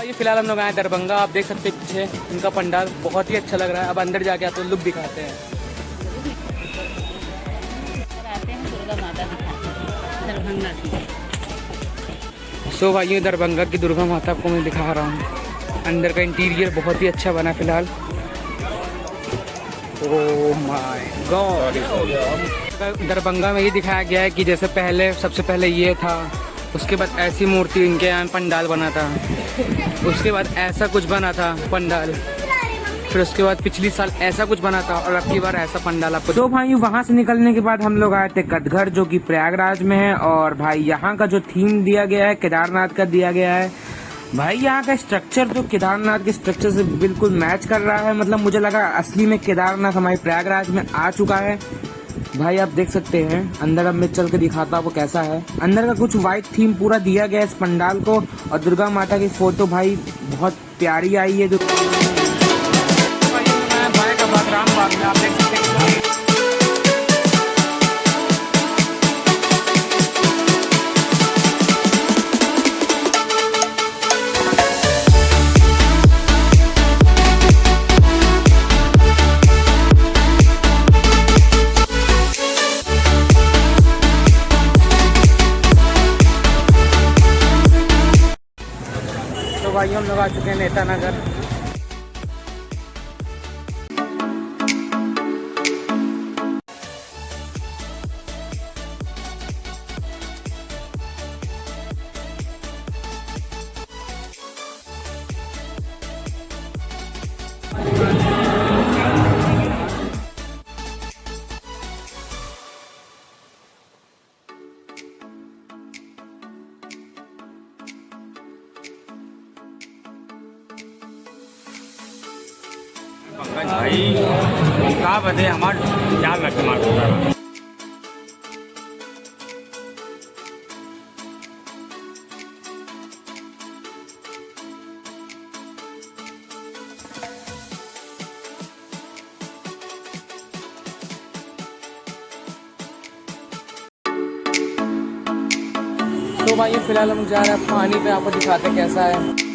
भाई फ़िलहाल हम लोग आए दरभंगा। आप देख सकते हैं पीछे इनका पंडाल बहुत ही अच्छा लग रहा है। अब अंदर जाके आपको लुक दिखाते हैं। सो भाई दरभंगा की दुर्गा माता को मैं दिखा रहा हूँ। अंदर का इंटीरियर बहुत ही अच्छा बना फ़िलहाल। गॉड दरभंगा में ये दिखाया गया है कि जैसे पहले, सबसे पहले ये था। उसके बाद ऐसी मूर्ति इनके यहाँ पंडाल बना था। उसके बाद ऐसा कुछ बना था पंडाल। फिर उसके बाद पिछली साल ऐसा कुछ बना था और अब की बार ऐसा पंडाल आपको तो भाई, वहाँ से निकलने के बाद हम लोग आए थे कटघर, जो कि प्रयागराज में है। और भाई, यहाँ का जो थीम दिया गया है, केदारनाथ का दिया गया है। भाई, यहाँ का स्ट्रक्चर तो केदारनाथ के स्ट्रक्चर से बिल्कुल मैच कर रहा है। मतलब मुझे लगा असली में केदारनाथ हमारे प्रयागराज में आ चुका है। भाई, आप देख सकते हैं, अंदर अब मैं चल के दिखाता हूँ वो कैसा है। अंदर का कुछ व्हाइट थीम पूरा दिया गया है इस पंडाल को, और दुर्गा माता की फ़ोटो भाई बहुत प्यारी आई है जो हम लोग आ चुके हैं नेता नगर पंकज भाई का बदे हमार ख्याल रखे हमार तो भाई, फ़िलहाल हम जा रहे हैं पानी पे, आपको दिखाते कैसा है।